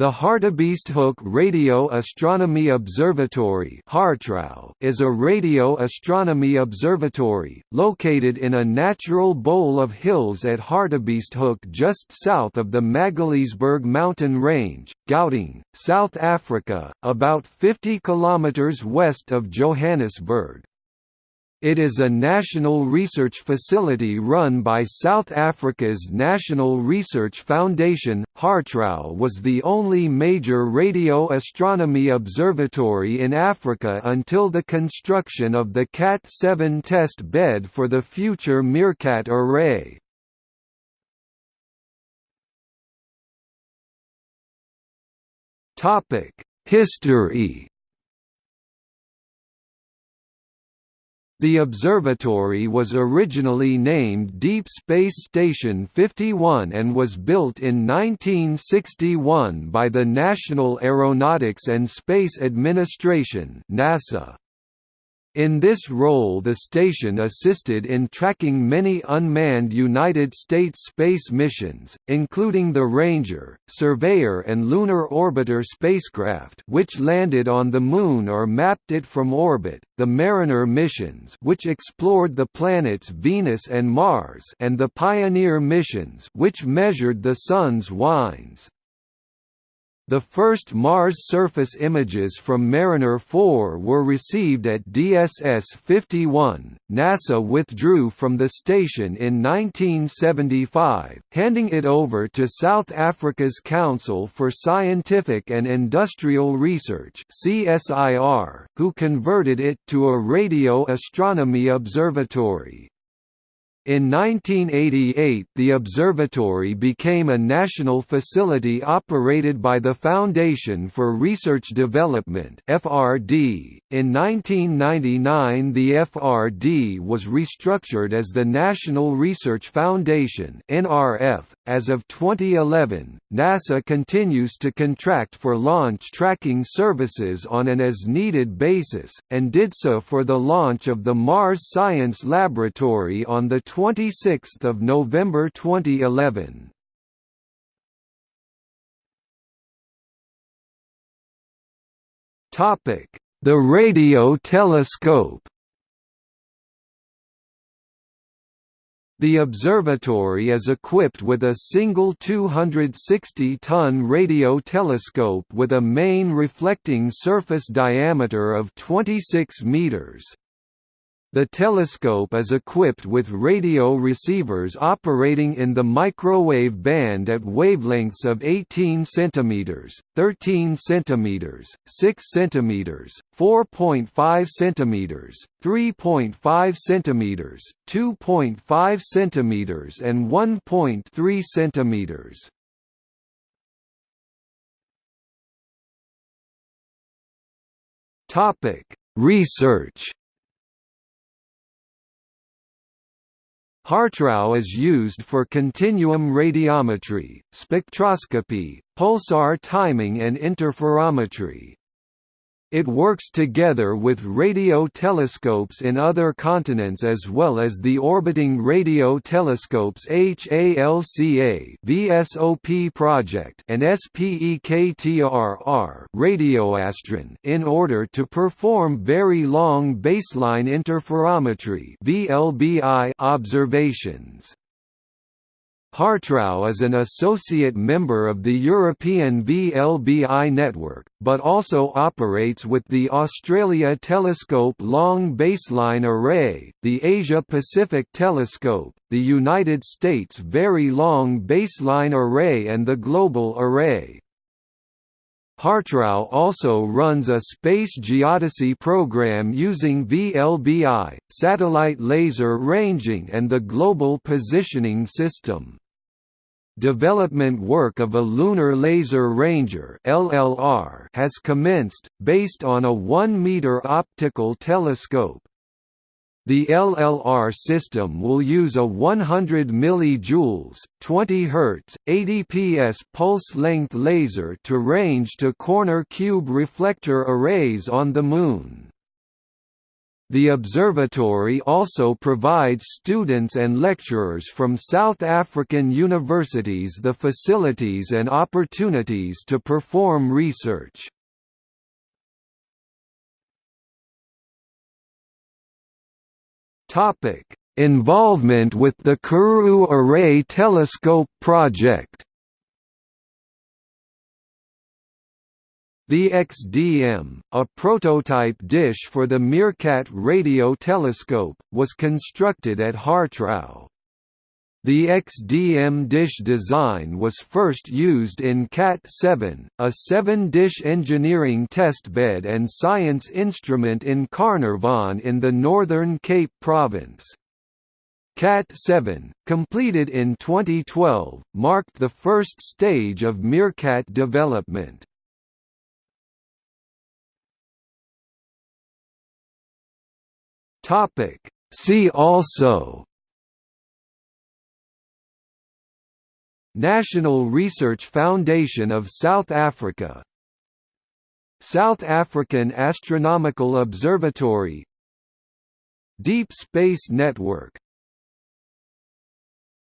The Hartebeesthoek Radio Astronomy Observatory is a radio astronomy observatory, located in a natural bowl of hills at Hartebeesthoek just south of the Magaliesberg mountain range, Gauteng, South Africa, about 50 km west of Johannesburg. It is a national research facility run by South Africa's National Research Foundation. HartRAO was the only major radio astronomy observatory in Africa until the construction of the KAT 7 test bed for the future MeerKAT array. History The observatory was originally named Deep Space Station 51 and was built in 1961 by the National Aeronautics and Space Administration NASA. In this role the station assisted in tracking many unmanned United States space missions, including the Ranger, Surveyor and Lunar Orbiter spacecraft which landed on the Moon or mapped it from orbit, the Mariner missions which explored the planets Venus and Mars and the Pioneer missions which measured the Sun's winds. The first Mars surface images from Mariner 4 were received at DSS-51. NASA withdrew from the station in 1975, handing it over to South Africa's Council for Scientific and Industrial Research (CSIR), who converted it to a radio astronomy observatory. In 1988 the observatory became a national facility operated by the Foundation for Research Development FRD. In 1999 the FRD was restructured as the National Research Foundation NRF. As of 2011, NASA continues to contract for launch tracking services on an as-needed basis, and did so for the launch of the Mars Science Laboratory on the 26th of November 2011. Topic: The radio telescope. The observatory is equipped with a single 260-ton radio telescope with a main reflecting surface diameter of 26 meters. The telescope is equipped with radio receivers operating in the microwave band at wavelengths of 18 cm, 13 cm, 6 cm, 4.5 cm, 3.5 cm, 2.5 cm and 1.3 cm. Topic: Research HartRAO is used for continuum radiometry, spectroscopy, pulsar timing and interferometry. It works together with radio telescopes in other continents as well as the orbiting radio telescopes HALCA VSOP project and Spektr-R Radioastron in order to perform very long baseline interferometry VLBI observations. HartRAO is an associate member of the European VLBI network, but also operates with the Australia Telescope Long Baseline Array, the Asia-Pacific Telescope, the United States Very Long Baseline Array and the Global Array. HartRAO also runs a space geodesy program using VLBI, satellite laser ranging and the Global Positioning System. Development work of a Lunar Laser Ranger (LLR) has commenced, based on a 1-meter optical telescope. The LLR system will use a 100 mJ, 20 Hz, 80 ps pulse length laser to range to corner cube reflector arrays on the Moon. The observatory also provides students and lecturers from South African universities the facilities and opportunities to perform research. Involvement with the Karoo Array Telescope project The XDM, a prototype dish for the MeerKAT radio telescope, was constructed at HartRAO. The XDM dish design was first used in KAT-7, a seven-dish engineering testbed and science instrument in Carnarvon in the Northern Cape Province. KAT-7, completed in 2012, marked the first stage of MeerKAT development. Topic. See also National Research Foundation of South Africa South African Astronomical Observatory Deep Space Network